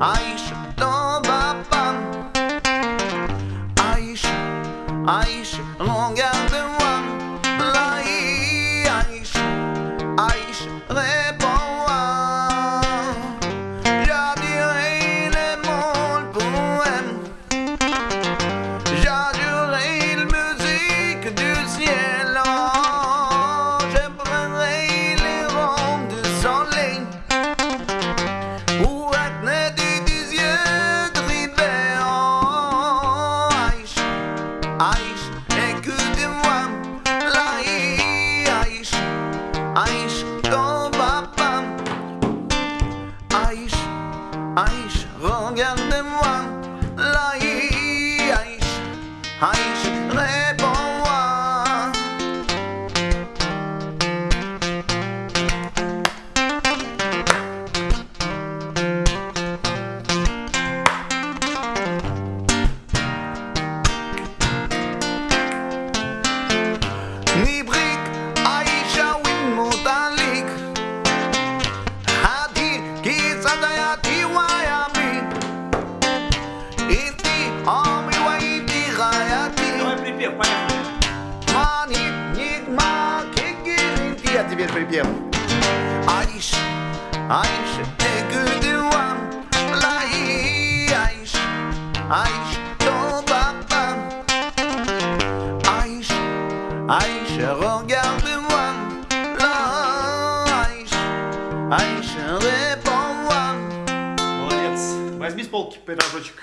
Aisha, don't bop on. Aisha, Aisha, long out. Aish, Obapam. Aish, Aish, Rogan Demwan. Lai, Aish, Aish. А теперь припев Аиша, Аиша, écoute-moi Лаи, Аиша, ton papa Аиша, Аиша, regarde-moi Là, Аиша, Аиша, réponds-moi Молодец. Возьми с полки пирожочек.